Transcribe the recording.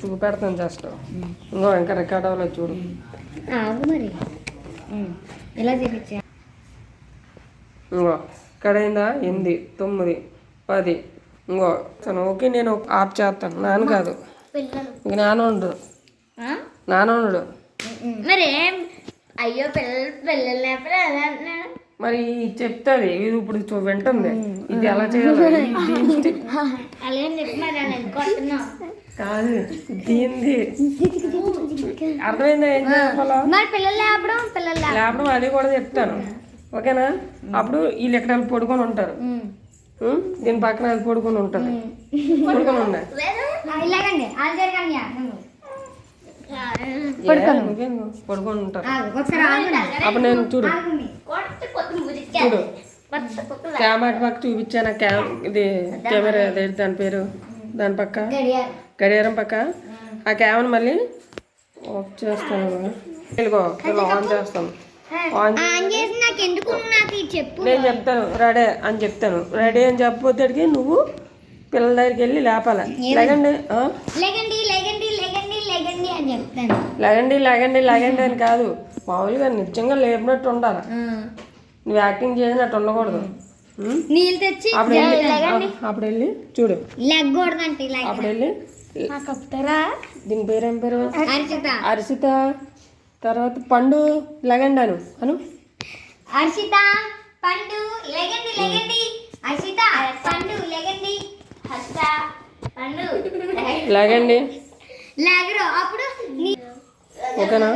చూపెడతాను జస్ట్ ఇంకో ఇంకా రికార్డ్ అవ్వలేదు చూడు ఆగు మరి. ఎలా చూపించా? ఇంకో ఇక్కడ అయిందా ఎనిమిది తొమ్మిది పది. ఇంకో తను ఓకే నేను ఆఫ్ చేస్తాను. నాన్న కాదు. ఇంక నాన్న ఉండడు నాన్న ఉండడు మరి అయ్యో పిల్లలు పిల్లలు మరి చెప్తుంది. ఇది ఇప్పుడు వింటుంది. ఇది ఎలా చేయాలి. కాదు దీంది అర్థమైందా ఏం లేపడం అది కూడా చెప్తాను. ఓకేనా? అప్పుడు వీళ్ళు ఎక్కడ పడుకొని ఉంటారు? దీని పక్కన అది పడుకొని ఉంటుంది పడుకొని ఉన్నాయి పడుకొని. పడుకొని ఉంటారు. అప్పుడు నేను చూడు. చూడు. పక్క చూపించాను? క్యామ్ ఇది కెమెరా దాని పేరు? దాని పక్క? గడియారం. పక్క? ఆ. క్యామ్ని మళ్ళీ ఆఫ్ చేస్తాను ఇదిగో ఇలా ఆన్ చేస్తాను. నేను చెప్తాను రెడీ అని చెప్తాను. రెడీ అని చెప్పబోతేడికి నువ్వు పిల్లల దగ్గరికి వెళ్ళి లేపాలి. లేకండి లేగండి లేగండి లేగండి అని కాదు. మామూలుగా నిజంగా లేపినట్టు ఉండాలి. నువ్వు యాక్టింగ్ చేసినట్టు ఉండకూడదు? నీళ్ళు తెచ్చి అప్పుడు వెళ్ళి చూడు. లెగ్గకూడదంటే అప్పుడు వెళ్ళి దీని పేరేం పేరు? హర్షిత. అరిసిత తర్వాత పండు లగండి అను. అను. హర్షిత పండు లేగండి లేగండి. హర్షిత పండు లేగండి. హర్షిత పండు లగండి. లేగరు అప్పుడు ఓకేనా?